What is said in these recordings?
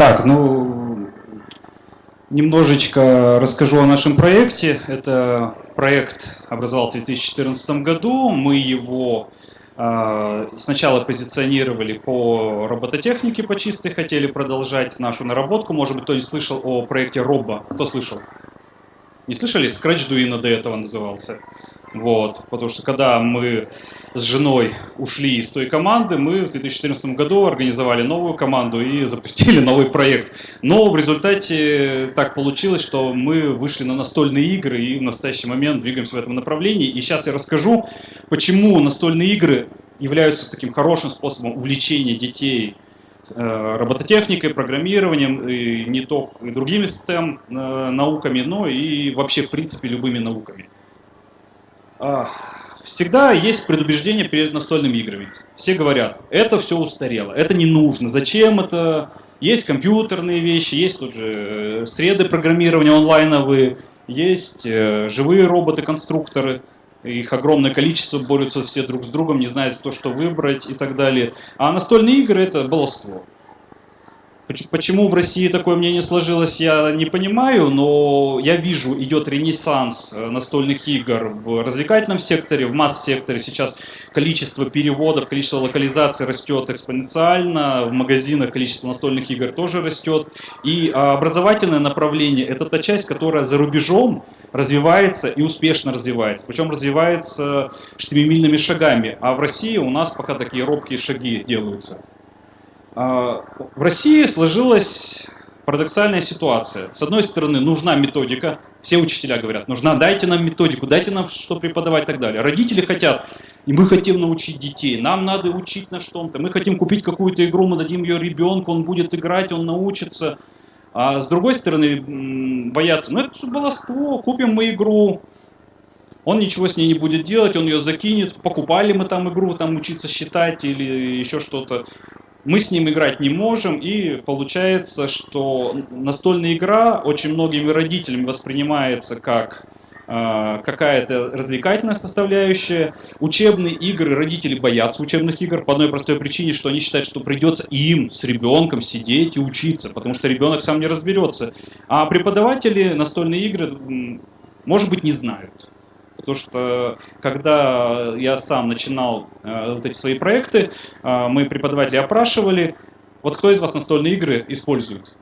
Так, ну, немножечко расскажу о нашем проекте. Это проект образовался в 2014 году. Мы его э, сначала позиционировали по робототехнике по чистой, хотели продолжать нашу наработку. Может быть, кто не слышал о проекте Робо. Кто слышал? Не слышали? Scratch Duino до этого назывался. Вот, потому что когда мы с женой ушли из той команды, мы в 2014 году организовали новую команду и запустили новый проект. Но в результате так получилось, что мы вышли на настольные игры и в настоящий момент двигаемся в этом направлении. И сейчас я расскажу, почему настольные игры являются таким хорошим способом увлечения детей э, робототехникой, программированием, и не только и другими STEM э, науками, но и вообще, в принципе, любыми науками. Всегда есть предубеждение перед настольными играми. Все говорят, это все устарело, это не нужно, зачем это? Есть компьютерные вещи, есть тут же э, среды программирования онлайновые, есть э, живые роботы-конструкторы, их огромное количество, борются все друг с другом, не знают, кто что выбрать и так далее. А настольные игры – это баловство. Почему в России такое мнение сложилось, я не понимаю, но я вижу, идет ренессанс э, настольных игр в развлекательном секторе, в масс-секторе. Сейчас количество переводов, количество локализаций растет экспоненциально, в магазинах количество настольных игр тоже растет. И а, образовательное направление – это та часть, которая за рубежом развивается и успешно развивается. Причем развивается семимильными шагами, а в России у нас пока такие робкие шаги делаются. А, в России сложилась парадоксальная ситуация. С одной стороны, нужна методика. Все учителя говорят, нужна, дайте нам методику, дайте нам что преподавать и так далее. Родители хотят, и мы хотим научить детей, нам надо учить на что-то. Мы хотим купить какую-то игру, мы дадим ее ребенку, он будет играть, он научится. А с другой стороны, боятся, ну это баловство, купим мы игру, он ничего с ней не будет делать, он ее закинет, покупали мы там игру, там учиться считать или еще что-то мы с ним играть не можем, и получается, что настольная игра очень многими родителями воспринимается как э, какая-то развлекательная составляющая. Учебные игры, родители боятся учебных игр по одной простой причине, что они считают, что придется им с ребенком сидеть и учиться, потому что ребенок сам не разберется. А преподаватели настольные игры, может быть, не знают. Потому что когда я сам начинал э, вот эти свои проекты, э, мы преподаватели опрашивали, вот кто из вас настольные игры использует?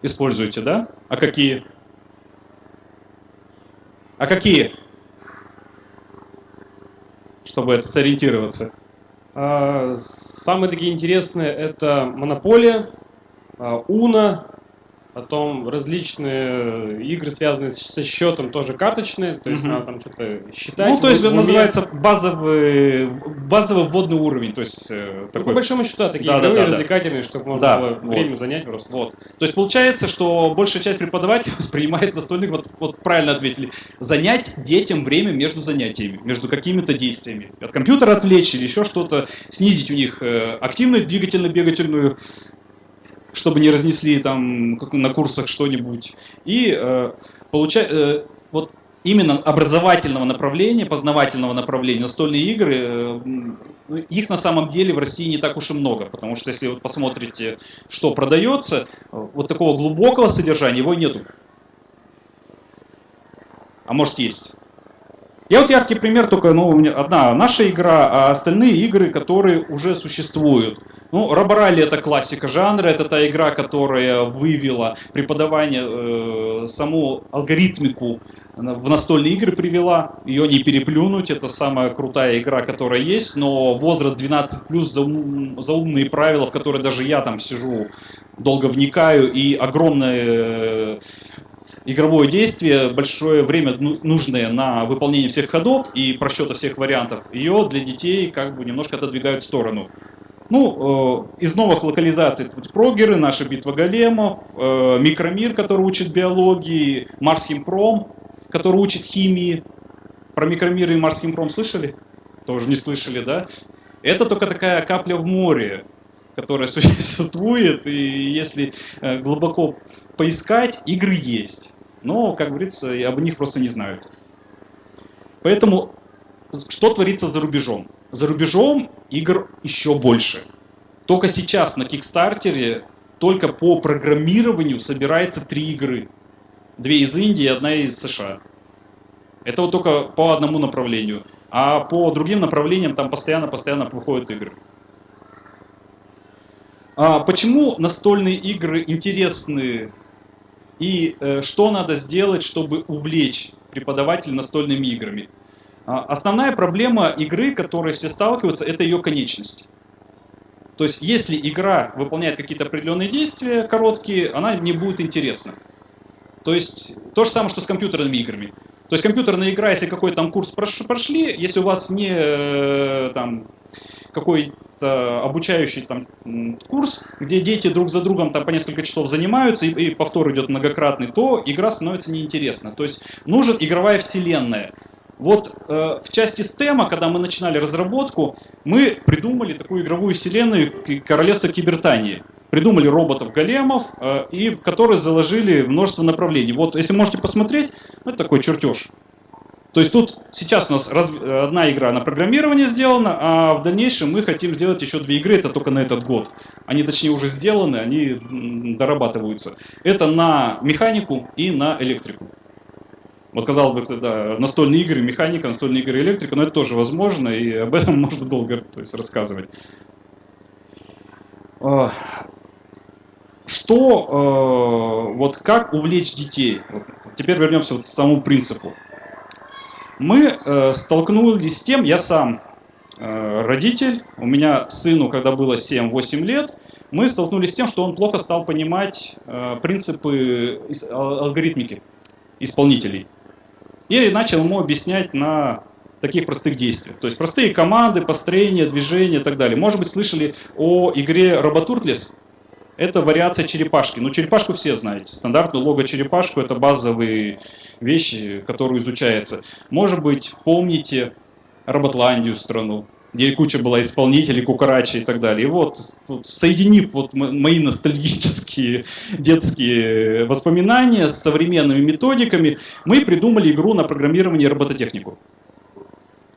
Используете, да? А какие? А какие? Чтобы это сориентироваться. А, самые такие интересные это Монополия, Уна, Потом различные игры, связанные со счетом, тоже карточные, то есть угу. надо там что-то считать. Ну, то есть это называется базовый, базовый вводный уровень. То есть, э, ну, такой... по большому счету, такие да, игровые, да, да, развлекательные, чтобы можно да, было вот. время занять просто. Вот. То есть получается, что большая часть преподавателей воспринимает настольных, вот, вот правильно ответили, занять детям время между занятиями, между какими-то действиями. От компьютера отвлечь или еще что-то, снизить у них э, активность двигательно-бегательную, чтобы не разнесли там на курсах что-нибудь. И э, получать, э, вот именно образовательного направления, познавательного направления, настольные игры, э, ну, их на самом деле в России не так уж и много, потому что если вы посмотрите, что продается, вот такого глубокого содержания его нету. А может есть. Я вот яркий пример, только ну, у меня одна наша игра, а остальные игры, которые уже существуют. Ну, Роборалли это классика жанра, это та игра, которая вывела преподавание, э, саму алгоритмику в настольные игры привела, ее не переплюнуть, это самая крутая игра, которая есть, но возраст 12 плюс за, ум, за умные правила, в которые даже я там сижу, долго вникаю, и огромное игровое действие, большое время ну, нужное на выполнение всех ходов и просчета всех вариантов, ее для детей как бы немножко отодвигают в сторону. Ну, э, из новых локализаций прогеры, наша битва големов, э, Микромир, который учит биологии, Марс Химпром, который учит химии. Про Микромир и Марс Химпром слышали? Тоже не слышали, да? Это только такая капля в море, которая существует, и если э, глубоко поискать, игры есть. Но, как говорится, об них просто не знают. Поэтому что творится за рубежом? За рубежом игр еще больше. Только сейчас на Кикстартере только по программированию собирается три игры. Две из Индии, одна из США. Это вот только по одному направлению. А по другим направлениям там постоянно-постоянно выходят игры. А почему настольные игры интересны и э, что надо сделать, чтобы увлечь преподавателя настольными играми? А, основная проблема игры, которой все сталкиваются, это ее конечность. То есть, если игра выполняет какие-то определенные действия короткие, она не будет интересна. То есть, то же самое, что с компьютерными играми. То есть, компьютерная игра, если какой-то там курс прошли, если у вас не э, там какой-то обучающий там курс, где дети друг за другом там по несколько часов занимаются, и, и повтор идет многократный, то игра становится неинтересна. То есть, нужна игровая вселенная. Вот э, в части стема, когда мы начинали разработку, мы придумали такую игровую вселенную Королевства Кибертании. Придумали роботов-големов, э, и в которые заложили множество направлений. Вот, если можете посмотреть, ну, это такой чертеж. То есть тут сейчас у нас раз, одна игра на программирование сделана, а в дальнейшем мы хотим сделать еще две игры, это только на этот год. Они точнее уже сделаны, они дорабатываются. Это на механику и на электрику. Вот сказал бы, да, настольные игры, механика, настольные игры, электрика, но это тоже возможно, и об этом можно долго то есть, рассказывать. А, что, э, вот как увлечь детей? Вот теперь вернемся вот к самому принципу. Мы э, столкнулись с тем, я сам э, родитель, у меня сыну, когда было 7-8 лет, мы столкнулись с тем, что он плохо стал понимать принципы алгоритмики исполнителей и начал ему объяснять на таких простых действиях. То есть простые команды, построение, движение и так далее. Может быть, слышали о игре Роботуртлес? Это вариация черепашки. Ну, черепашку все знаете. Стандартную лого-черепашку – это базовые вещи, которые изучаются. Может быть, помните Роботландию страну где куча была исполнителей, кукарачи и так далее. И вот, вот соединив вот мои ностальгические детские воспоминания с современными методиками, мы придумали игру на программирование робототехнику.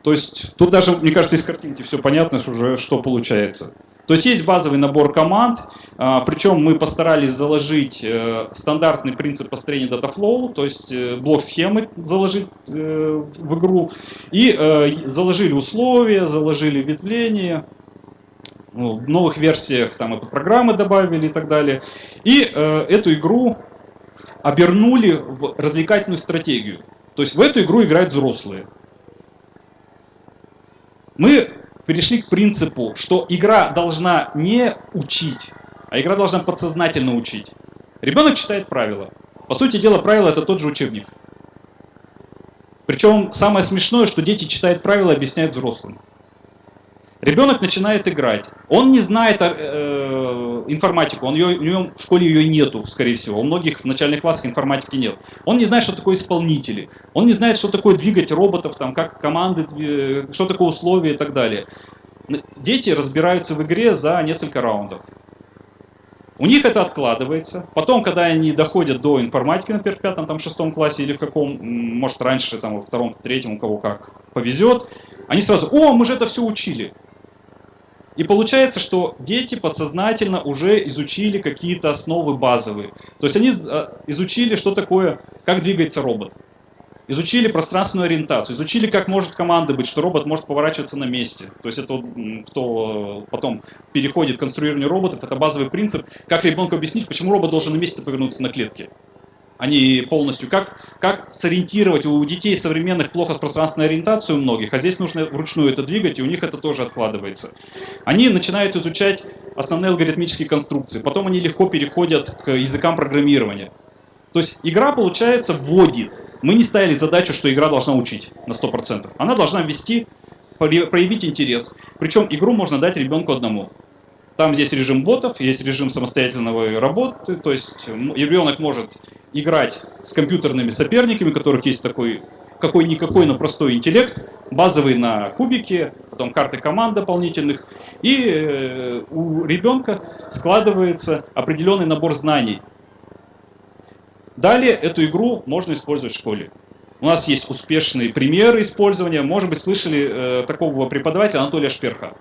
То есть тут даже, мне кажется, из картинки все понятно уже, что получается. То есть есть базовый набор команд, а, причем мы постарались заложить э, стандартный принцип построения DataFlow, то есть э, блок схемы заложить э, в игру, и заложили условия, заложили ветвление, ну, в новых версиях там и программы добавили и так далее. И эту игру обернули в развлекательную стратегию. То есть в эту игру играют взрослые. Мы перешли к принципу, что игра должна не учить, а игра должна подсознательно учить. Ребенок читает правила. По сути дела, правила это тот же учебник. Причем самое смешное, что дети читают правила и объясняют взрослым. Ребенок начинает играть. Он не знает э, информатику, он ее, у него в школе ее нету, скорее всего. У многих в начальных классах информатики нет. Он не знает, что такое исполнители. Он не знает, что такое двигать роботов, там, как команды, э, что такое условия и так далее. Дети разбираются в игре за несколько раундов. У них это откладывается. Потом, когда они доходят до информатики, например, в пятом, там, шестом классе или в каком, может, раньше, там, во втором, в третьем, у кого как повезет, они сразу, о, мы же это все учили. И получается, что дети подсознательно уже изучили какие-то основы базовые. То есть они э, изучили, что такое, как двигается робот. Изучили пространственную ориентацию, изучили, как может команда быть, что робот может поворачиваться на месте. То есть это вот, кто потом переходит к конструированию роботов, это базовый принцип, как ребенку объяснить, почему робот должен на месте повернуться на клетке они полностью. Как, как сориентировать? У детей современных плохо с пространственной ориентацией у многих, а здесь нужно вручную это двигать, и у них это тоже откладывается. Они начинают изучать основные алгоритмические конструкции, потом они легко переходят к языкам программирования. То есть игра, получается, вводит. Мы не ставили задачу, что игра должна учить на 100%. Она должна ввести, проявить интерес. Причем игру можно дать ребенку одному. Там здесь режим ботов, есть режим самостоятельного работы, то есть ребенок может играть с компьютерными соперниками, у которых есть такой какой-никакой, но простой интеллект, базовый на кубике, потом карты команд дополнительных, и э, у ребенка складывается определенный набор знаний. Далее эту игру можно использовать в школе. У нас есть успешные примеры использования. Может быть, слышали э, такого преподавателя Анатолия Шперха.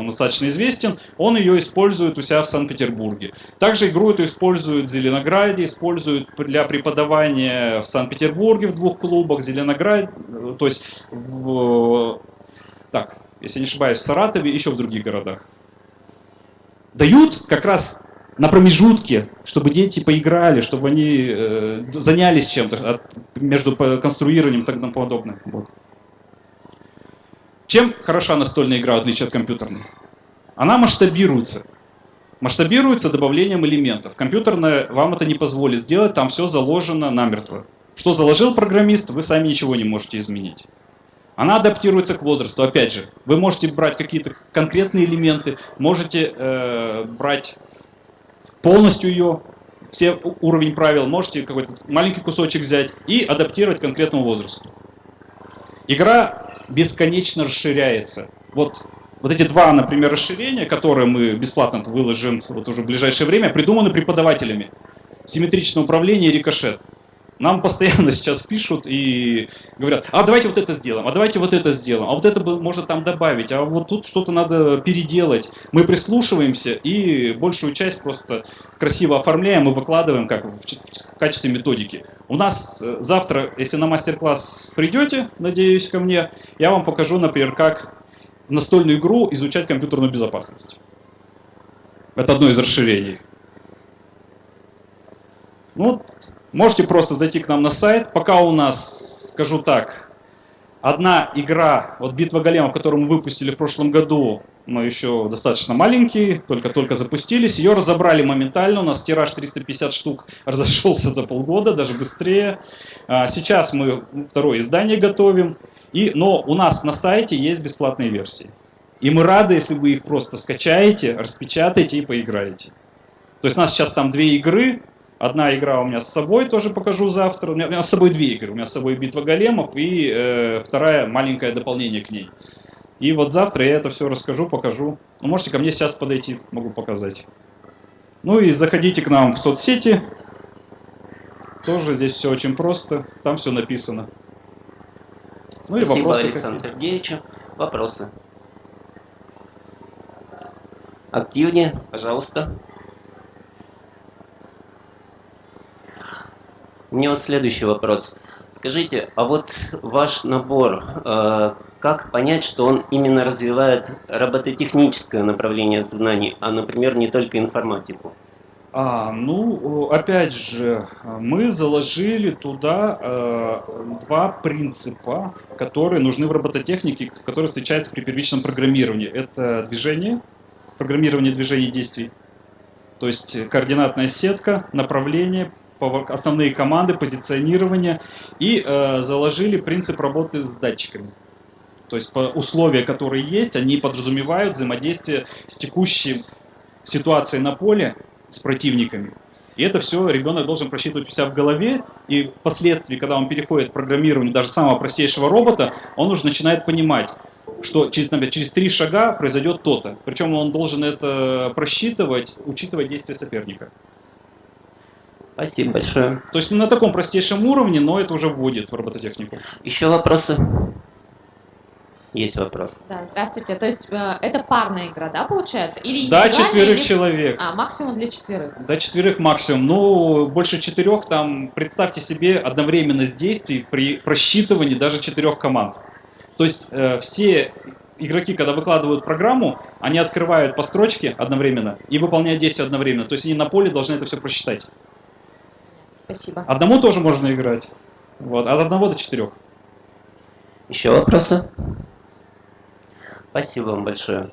Он достаточно известен, он ее использует у себя в Санкт-Петербурге. Также игру эту используют в Зеленограде, используют для преподавания в Санкт-Петербурге в двух клубах, Зеленоград, э, то есть в, так, если не ошибаюсь, в Саратове, еще в других городах. Дают как раз на промежутке, чтобы дети поиграли, чтобы они э, занялись чем-то между конструированием и так подобное. Вот. Чем хороша настольная игра, в отличие от компьютерной? Она масштабируется. Масштабируется добавлением элементов. Компьютерная вам это не позволит сделать, там все заложено намертво. Что заложил программист, вы сами ничего не можете изменить. Она адаптируется к возрасту. Опять же, вы можете брать какие-то конкретные элементы, можете э, брать полностью ее, все уровень правил, можете какой-то маленький кусочек взять и адаптировать к конкретному возрасту. Игра бесконечно расширяется. Вот, вот эти два, например, расширения, которые мы бесплатно выложим вот уже в ближайшее время, придуманы преподавателями. Симметричное управление и рикошет. Нам постоянно сейчас пишут и говорят, а давайте вот это сделаем, а давайте вот это сделаем, а вот это можно там добавить, а вот тут что-то надо переделать. Мы прислушиваемся и большую часть просто красиво оформляем и выкладываем как в, в качестве методики. У нас э, завтра, если на мастер-класс придете, надеюсь, ко мне, я вам покажу, например, как настольную игру изучать компьютерную безопасность. Это одно из расширений. Ну, Можете просто зайти к нам на сайт. Пока у нас, скажу так, одна игра, вот «Битва големов», которую мы выпустили в прошлом году, мы еще достаточно маленькие, только-только запустились. Ее разобрали моментально, у нас тираж 350 штук разошелся за полгода, даже быстрее. А, сейчас мы второе издание готовим, и, но у нас на сайте есть бесплатные версии. И мы рады, если вы их просто скачаете, распечатаете и поиграете. То есть у нас сейчас там две игры, Одна игра у меня с собой, тоже покажу завтра. У меня, у меня с собой две игры. У меня с собой битва големов и э, вторая маленькое дополнение к ней. И вот завтра я это все расскажу, покажу. Ну, можете ко мне сейчас подойти, могу показать. Ну и заходите к нам в соцсети. Тоже здесь все очень просто. Там все написано. Ну и Спасибо, вопросы Александр Сергеевич. Вопросы. Активнее, пожалуйста. Меня вот следующий вопрос. Скажите, а вот ваш набор, э, как понять, что он именно развивает робототехническое направление знаний, а, например, не только информатику? А, ну, опять же, мы заложили туда э, два принципа, которые нужны в робототехнике, которые встречаются при первичном программировании. Это движение, программирование движений действий, то есть координатная сетка, направление, основные команды, позиционирование и э, заложили принцип работы с датчиками. То есть условия, которые есть, они подразумевают взаимодействие с текущей ситуацией на поле с противниками. И это все ребенок должен просчитывать у себя в голове, и впоследствии, когда он переходит к программированию даже самого простейшего робота, он уже начинает понимать, что через, например, через три шага произойдет то-то. Причем он должен это просчитывать, учитывая действия соперника. Спасибо большое. То есть на таком простейшем уровне, но это уже вводит в робототехнику. Еще вопросы? Есть вопрос. Да, здравствуйте. То есть э, это парная игра, да, получается? Или да, четверых или... человек. А, максимум для четверых? Да, четверых максимум. Ну, больше четырех, там, представьте себе одновременность действий при просчитывании даже четырех команд. То есть э, все игроки, когда выкладывают программу, они открывают по строчке одновременно и выполняют действия одновременно. То есть они на поле должны это все просчитать. Спасибо. Одному тоже можно играть. Вот, от одного до четырех. Еще вопросы? Спасибо вам большое.